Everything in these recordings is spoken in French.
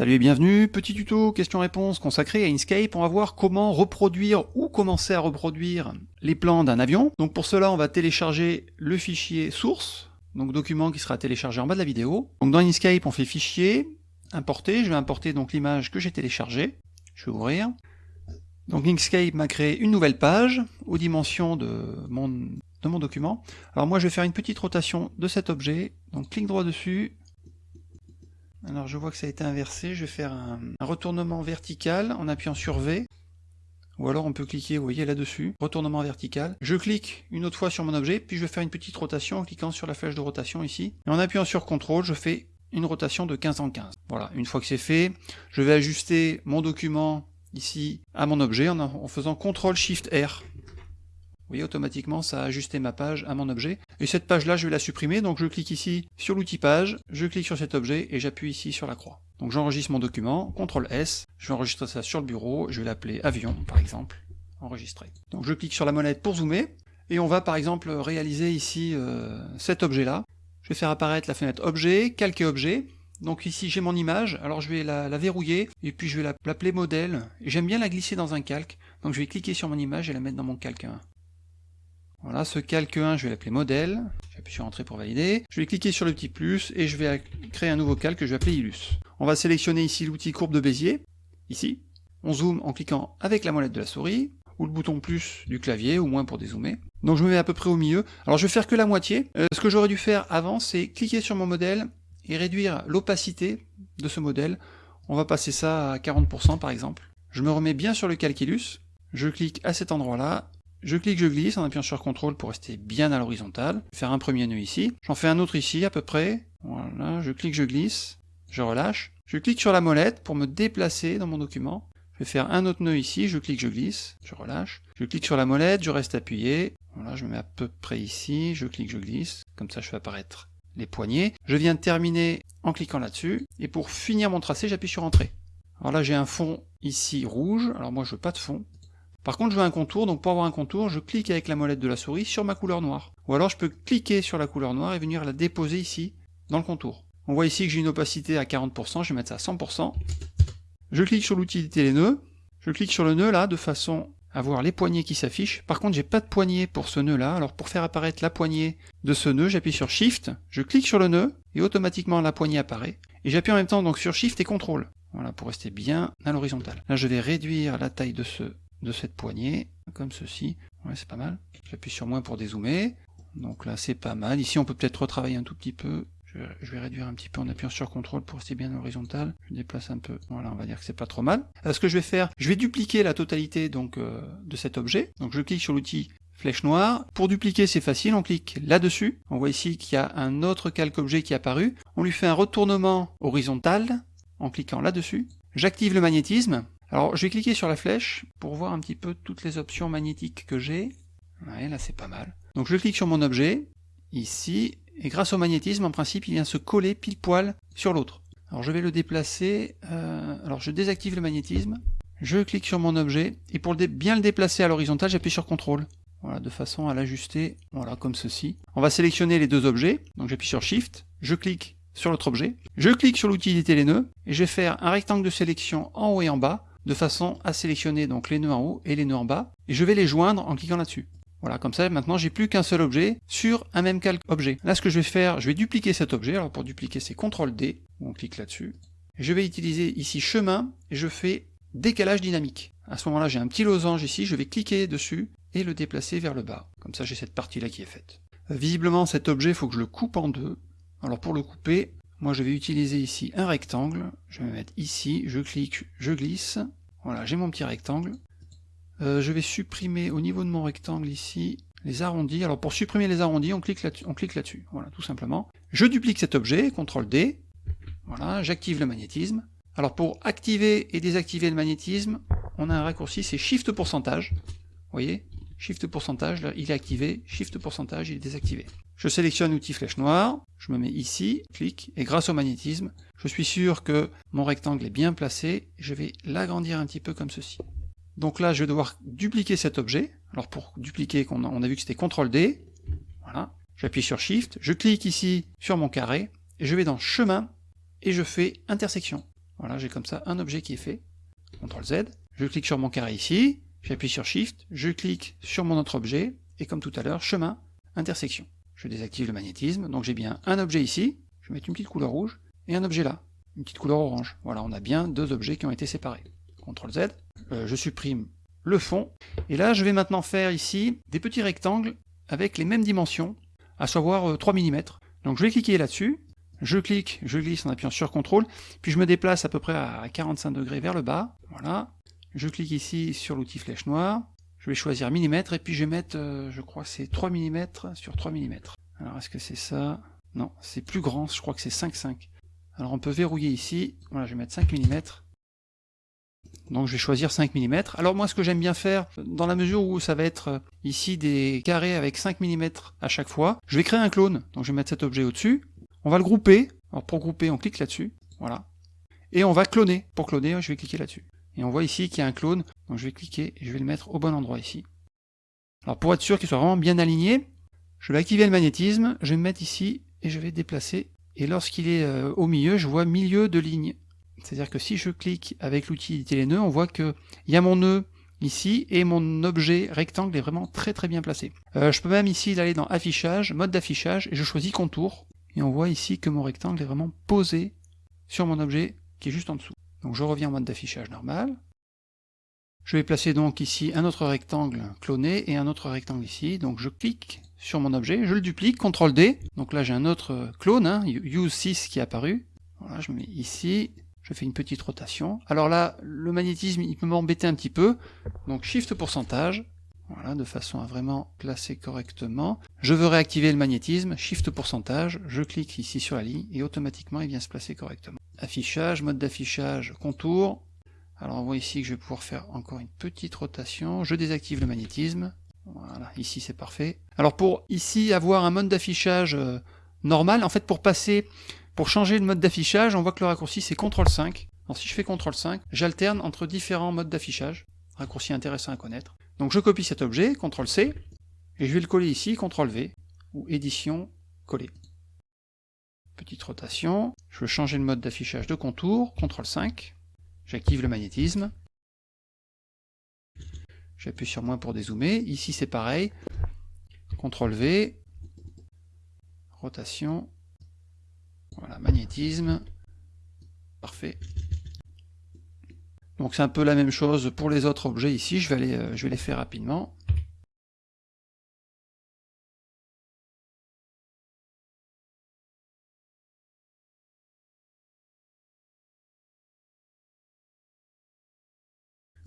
Salut et bienvenue, petit tuto question-réponse consacré à Inkscape. On va voir comment reproduire ou commencer à reproduire les plans d'un avion. Donc pour cela, on va télécharger le fichier source, donc document qui sera téléchargé en bas de la vidéo. Donc dans Inkscape, on fait fichier, importer. Je vais importer donc l'image que j'ai téléchargée. Je vais ouvrir. Donc Inkscape m'a créé une nouvelle page aux dimensions de mon, de mon document. Alors moi, je vais faire une petite rotation de cet objet. Donc clic droit dessus, alors je vois que ça a été inversé, je vais faire un, retournement vertical en appuyant sur V, ou alors on peut cliquer, vous voyez là-dessus, retournement vertical. Je clique une autre fois sur mon objet, puis je vais faire une petite rotation en cliquant sur la flèche de rotation ici. Et en appuyant sur CTRL, je fais une rotation de 15 en 15. Voilà, une fois que c'est fait, je vais ajuster mon document ici à mon objet en, en faisant CTRL SHIFT R voyez, automatiquement, ça a ajusté ma page à mon objet. Et cette page-là, je vais la supprimer, donc je clique ici sur l'outil page, je clique sur cet objet et j'appuie ici sur la croix. Donc j'enregistre mon document, CTRL S, je vais enregistrer ça sur le bureau, je vais l'appeler avion, par exemple, enregistrer. Donc je clique sur la molette pour zoomer, et on va par exemple réaliser ici euh, cet objet-là. Je vais faire apparaître la fenêtre objet, calquer objet, donc ici j'ai mon image, alors je vais la, verrouiller, et puis je vais l'appeler modèle, j'aime bien la glisser dans un calque, donc je vais cliquer sur mon image et la mettre dans mon calque 1. Voilà, ce calque 1, je vais l'appeler modèle. J'appuie sur entrée pour valider. Je vais cliquer sur le petit plus et je vais créer un nouveau calque que je vais appeler Illus. On va sélectionner ici l'outil courbe de Bézier, ici. On zoome en cliquant avec la molette de la souris, ou le bouton plus du clavier, ou moins pour dézoomer. Donc je me mets à peu près au milieu. Alors je vais faire que la moitié. Euh, ce que j'aurais dû faire avant, c'est cliquer sur mon modèle et réduire l'opacité de ce modèle. On va passer ça à 40% par exemple. Je me remets bien sur le calculus. Je clique à cet endroit-là je clique, je glisse en appuyant sur CTRL pour rester bien à l'horizontale. Faire un premier nœud ici. J'en fais un autre ici à peu près. Voilà, je clique, je glisse. Je relâche. Je clique sur la molette pour me déplacer dans mon document. Je vais faire un autre nœud ici, je clique, je glisse, je relâche. Je clique sur la molette, je reste appuyé. Voilà, je me mets à peu près ici, je clique, je glisse. Comme ça, je fais apparaître les poignées. Je viens de terminer en cliquant là-dessus. Et pour finir mon tracé, j'appuie sur Entrée. Alors là, j'ai un fond ici rouge. Alors moi, je veux pas de fond. Par contre, je veux un contour, donc pour avoir un contour, je clique avec la molette de la souris sur ma couleur noire. Ou alors je peux cliquer sur la couleur noire et venir la déposer ici, dans le contour. On voit ici que j'ai une opacité à 40%, je vais mettre ça à 100%. Je clique sur l'utilité les nœuds, je clique sur le nœud là, de façon à voir les poignées qui s'affichent. Par contre, j'ai pas de poignée pour ce nœud là, alors pour faire apparaître la poignée de ce nœud, j'appuie sur Shift, je clique sur le nœud, et automatiquement la poignée apparaît. Et j'appuie en même temps donc sur Shift et CTRL. Voilà, pour rester bien à l'horizontale. Là, je vais réduire la taille de ce de cette poignée, comme ceci. Ouais, c'est pas mal. J'appuie sur moins pour dézoomer. Donc là, c'est pas mal. Ici, on peut peut-être retravailler un tout petit peu. Je vais, réduire un petit peu en appuyant sur CTRL pour rester bien horizontal. Je déplace un peu. Voilà, on va dire que c'est pas trop mal. Alors, ce que je vais faire, je vais dupliquer la totalité donc euh, de cet objet. Donc je clique sur l'outil flèche noire. Pour dupliquer, c'est facile, on clique là-dessus. On voit ici qu'il y a un autre calque objet qui est apparu. On lui fait un retournement horizontal en cliquant là-dessus. J'active le magnétisme. Alors je vais cliquer sur la flèche pour voir un petit peu toutes les options magnétiques que j'ai. Ouais, là c'est pas mal. Donc je clique sur mon objet, ici, et grâce au magnétisme, en principe, il vient se coller pile poil sur l'autre. Alors je vais le déplacer, euh, alors je désactive le magnétisme, je clique sur mon objet, et pour bien le déplacer à l'horizontale, j'appuie sur CTRL. Voilà, de façon à l'ajuster, voilà, comme ceci. On va sélectionner les deux objets, donc j'appuie sur Shift, je clique sur l'autre objet, je clique sur l'utilité les nœuds, et je vais faire un rectangle de sélection en haut et en bas, de façon à sélectionner donc les nœuds en haut et les nœuds en bas, et je vais les joindre en cliquant là-dessus. Voilà, comme ça maintenant j'ai plus qu'un seul objet sur un même calque objet. Là ce que je vais faire, je vais dupliquer cet objet, alors pour dupliquer c'est CTRL D, on clique là-dessus. Je vais utiliser ici chemin, et je fais décalage dynamique. À ce moment-là j'ai un petit losange ici, je vais cliquer dessus et le déplacer vers le bas. Comme ça j'ai cette partie-là qui est faite. Visiblement cet objet, il faut que je le coupe en deux. Alors pour le couper, moi je vais utiliser ici un rectangle, je vais me mettre ici, je clique, je glisse, voilà, j'ai mon petit rectangle. Euh, je vais supprimer au niveau de mon rectangle ici les arrondis. Alors pour supprimer les arrondis, on clique là-dessus, on clique là-dessus, voilà, tout simplement. Je duplique cet objet, CTRL D, voilà, j'active le magnétisme. Alors pour activer et désactiver le magnétisme, on a un raccourci, c'est Shift pourcentage, vous voyez? Shift pourcentage, là, il est activé, Shift pourcentage, il est désactivé. Je sélectionne l'outil flèche noire, je me mets ici, clique, et grâce au magnétisme, je suis sûr que mon rectangle est bien placé, je vais l'agrandir un petit peu comme ceci. Donc là, je vais devoir dupliquer cet objet. Alors pour dupliquer, on a, vu que c'était CTRL D, voilà. J'appuie sur Shift, je clique ici sur mon carré, je vais dans Chemin, et je fais Intersection. Voilà, j'ai comme ça un objet qui est fait. CTRL Z. Je clique sur mon carré ici, j'appuie sur Shift, je clique sur mon autre objet, et comme tout à l'heure, chemin, intersection. Je désactive le magnétisme, donc j'ai bien un objet ici, je vais mettre une petite couleur rouge, et un objet là, une petite couleur orange. Voilà, on a bien deux objets qui ont été séparés. CTRL Z, euh, je supprime le fond, et là je vais maintenant faire ici des petits rectangles avec les mêmes dimensions, à savoir 3 euh, mm. Donc je vais cliquer là-dessus, je clique, je glisse en appuyant sur CTRL, puis je me déplace à peu près à 45 degrés vers le bas, voilà. Je clique ici sur l'outil flèche noire, je vais choisir millimètre, et puis je vais mettre, euh, je crois que c'est 3 mm sur 3 mm. Alors est-ce que c'est ça? Non, c'est plus grand, je crois que c'est 5,5. Alors on peut verrouiller ici, voilà, je vais mettre 5 mm. Donc je vais choisir 5 mm. Alors moi ce que j'aime bien faire, dans la mesure où ça va être euh, ici des carrés avec 5 mm à chaque fois, je vais créer un clone. Donc je vais mettre cet objet au-dessus, on va le grouper. Alors pour grouper, on clique là-dessus. Voilà. Et on va cloner. Pour cloner, je vais cliquer là-dessus. Et on voit ici qu'il y a un clone. Donc je vais cliquer et je vais le mettre au bon endroit ici. Alors pour être sûr qu'il soit vraiment bien aligné, je vais activer le magnétisme, je vais me mettre ici et je vais déplacer. Et lorsqu'il est euh, au milieu, je vois milieu de ligne. C'est-à-dire que si je clique avec l'outil éditer les nœuds, on voit qu'il y a mon nœud ici et mon objet rectangle est vraiment très très bien placé. Euh, je peux même ici aller dans affichage, mode d'affichage et je choisis contour et on voit ici que mon rectangle est vraiment posé sur mon objet qui est juste en dessous. Donc je reviens en mode d'affichage normal. Je vais placer donc ici un autre rectangle cloné et un autre rectangle ici. Donc je clique sur mon objet, je le duplique, CTRL D. Donc là j'ai un autre clone, hein, Use 6 qui est apparu. Voilà, je mets ici, je fais une petite rotation. Alors là, le magnétisme, il peut m'embêter un petit peu. Donc Shift pourcentage, voilà, de façon à vraiment placer correctement. Je veux réactiver le magnétisme, Shift pourcentage, je clique ici sur la ligne et automatiquement il vient se placer correctement. Affichage, mode d'affichage, contour. Alors on voit ici que je vais pouvoir faire encore une petite rotation, je désactive le magnétisme. Voilà, ici c'est parfait. Alors pour ici avoir un mode d'affichage euh, normal, en fait pour passer, pour changer le mode d'affichage, on voit que le raccourci c'est CTRL 5. Alors si je fais CTRL 5, j'alterne entre différents modes d'affichage. Raccourci intéressant à connaître. Donc je copie cet objet, CTRL C, et je vais le coller ici, CTRL V, ou édition, coller. Petite rotation, je veux changer le mode d'affichage de contour, CTRL 5, j'active le magnétisme, j'appuie sur moins pour dézoomer, ici c'est pareil, CTRL V, rotation, voilà, magnétisme, parfait. Donc c'est un peu la même chose pour les autres objets ici, je vais, euh, je vais les faire rapidement.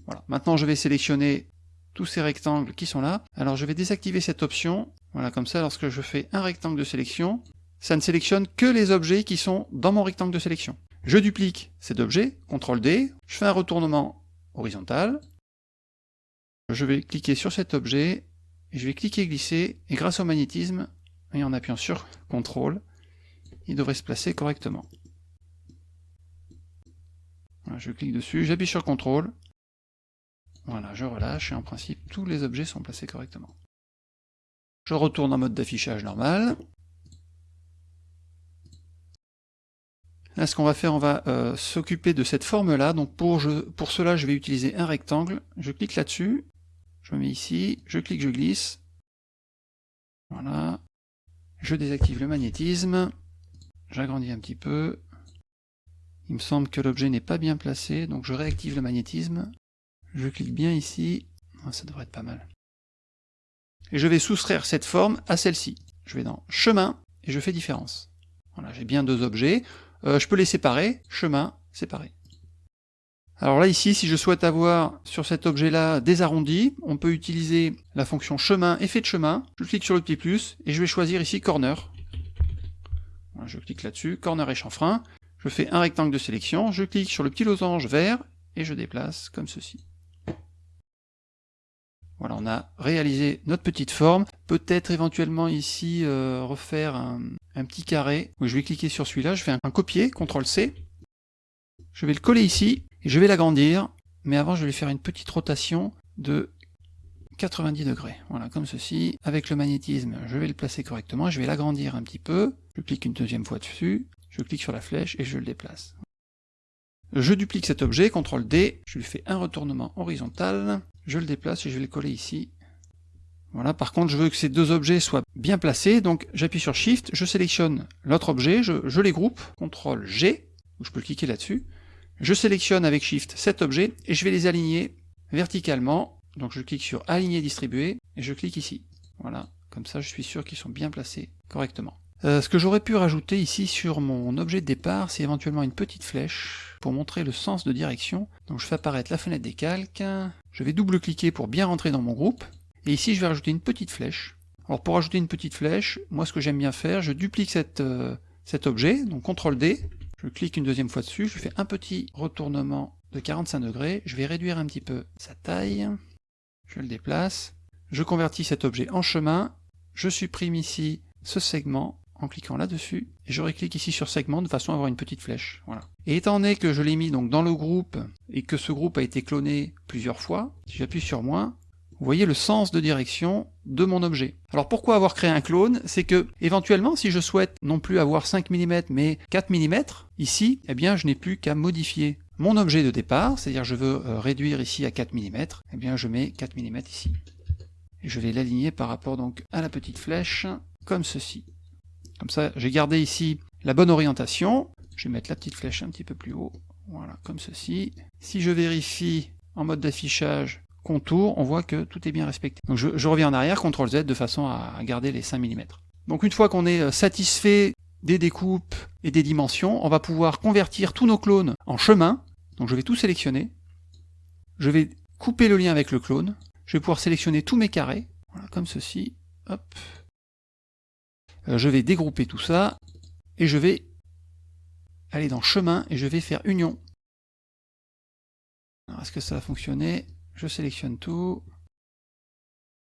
Voilà. Maintenant je vais sélectionner tous ces rectangles qui sont là. Alors je vais désactiver cette option. Voilà, comme ça, lorsque je fais un rectangle de sélection, ça ne sélectionne que les objets qui sont dans mon rectangle de sélection. Je duplique cet objet, CTRL D, je fais un retournement horizontal, je vais cliquer sur cet objet, et je vais cliquer glisser, et grâce au magnétisme, et en appuyant sur CTRL, il devrait se placer correctement. je clique dessus, j'appuie sur CTRL, voilà, je relâche, et en principe, tous les objets sont placés correctement. Je retourne en mode d'affichage normal, Là, ce qu'on va faire, on va euh, s'occuper de cette forme-là. Donc pour, pour cela, je vais utiliser un rectangle. Je clique là-dessus. Je me mets ici. Je clique, je glisse. Voilà. Je désactive le magnétisme. J'agrandis un petit peu. Il me semble que l'objet n'est pas bien placé, donc je réactive le magnétisme. Je clique bien ici. Ah, ça devrait être pas mal. Et je vais soustraire cette forme à celle-ci. Je vais dans Chemin, et je fais Différence. Voilà, j'ai bien deux objets. Euh, je peux les séparer, chemin, séparé. Alors là ici, si je souhaite avoir sur cet objet-là des arrondis, on peut utiliser la fonction chemin, effet de chemin, je clique sur le petit plus, et je vais choisir ici corner. je clique là-dessus, corner et chanfrein, je fais un rectangle de sélection, je clique sur le petit losange vert, et je déplace comme ceci. Voilà, on a réalisé notre petite forme. Peut-être éventuellement ici euh, refaire un, petit carré. je vais cliquer sur celui-là, je fais un, copier, CTRL C. Je vais le coller ici, et je vais l'agrandir. Mais avant, je vais faire une petite rotation de 90 degrés. Voilà, comme ceci. Avec le magnétisme, je vais le placer correctement. Je vais l'agrandir un petit peu. Je clique une deuxième fois dessus. Je clique sur la flèche et je le déplace. Je duplique cet objet, CTRL D, je lui fais un retournement horizontal, je le déplace et je vais le coller ici. Voilà, par contre je veux que ces deux objets soient bien placés, donc j'appuie sur Shift, je sélectionne l'autre objet, je, les groupe, CTRL G, je peux cliquer là-dessus, je sélectionne avec Shift cet objet et je vais les aligner verticalement, donc je clique sur Aligner, distribuer, et je clique ici. Voilà, comme ça je suis sûr qu'ils sont bien placés correctement. Euh, ce que j'aurais pu rajouter ici sur mon objet de départ, c'est éventuellement une petite flèche pour montrer le sens de direction. Donc je fais apparaître la fenêtre des calques, je vais double-cliquer pour bien rentrer dans mon groupe, et ici je vais rajouter une petite flèche. Alors pour ajouter une petite flèche, moi ce que j'aime bien faire, je duplique euh, cet objet, donc CTRL D, je clique une deuxième fois dessus, je fais un petit retournement de 45 degrés, je vais réduire un petit peu sa taille, je le déplace, je convertis cet objet en chemin, je supprime ici ce segment, en cliquant là-dessus, et je reclique ici sur segment de façon à avoir une petite flèche. Voilà. Et étant donné que je l'ai mis donc dans le groupe, et que ce groupe a été cloné plusieurs fois, si j'appuie sur moins, vous voyez le sens de direction de mon objet. Alors pourquoi avoir créé un clone? C'est que, éventuellement, si je souhaite non plus avoir 5 mm mais 4 mm, ici, eh bien je n'ai plus qu'à modifier mon objet de départ, c'est-à-dire je veux euh, réduire ici à 4 mm, eh bien je mets 4 mm ici. Et je vais l'aligner par rapport donc à la petite flèche, comme ceci. Comme ça, j'ai gardé ici la bonne orientation. Je vais mettre la petite flèche un petit peu plus haut. Voilà, comme ceci. Si je vérifie en mode d'affichage contour, on voit que tout est bien respecté. Donc je, reviens en arrière, CTRL Z, de façon à garder les 5 mm. Donc une fois qu'on est euh, satisfait des découpes et des dimensions, on va pouvoir convertir tous nos clones en chemin. Donc je vais tout sélectionner. Je vais couper le lien avec le clone. Je vais pouvoir sélectionner tous mes carrés. Voilà, comme ceci. Hop. Euh, je vais dégrouper tout ça, et je vais aller dans chemin, et je vais faire union. Alors, est-ce que ça va fonctionner Je sélectionne tout.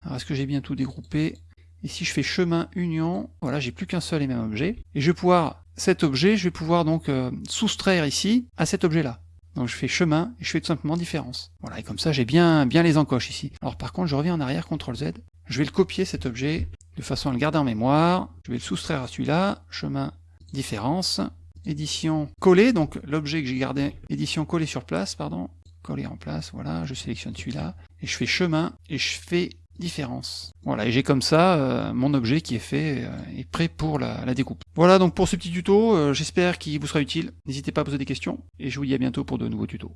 Alors, est-ce que j'ai bien tout dégroupé? Ici, je fais chemin, union. Voilà, j'ai plus qu'un seul et même objet. Et je vais pouvoir, cet objet, je vais pouvoir donc euh, soustraire ici à cet objet-là. Donc je fais chemin, et je fais tout simplement différence. Voilà, et comme ça, j'ai bien, bien les encoches ici. Alors par contre, je reviens en arrière, CTRL Z. Je vais le copier, cet objet, de façon à le garder en mémoire. Je vais le soustraire à celui-là, chemin, différence, édition coller, donc l'objet que j'ai gardé, édition coller sur place, pardon, coller en place, voilà, je sélectionne celui-là, et je fais chemin, et je fais différence. Voilà, et j'ai comme ça euh, mon objet qui est fait euh, et prêt pour la, découpe. Voilà donc pour ce petit tuto, euh, j'espère qu'il vous sera utile. N'hésitez pas à poser des questions, et je vous dis à bientôt pour de nouveaux tutos.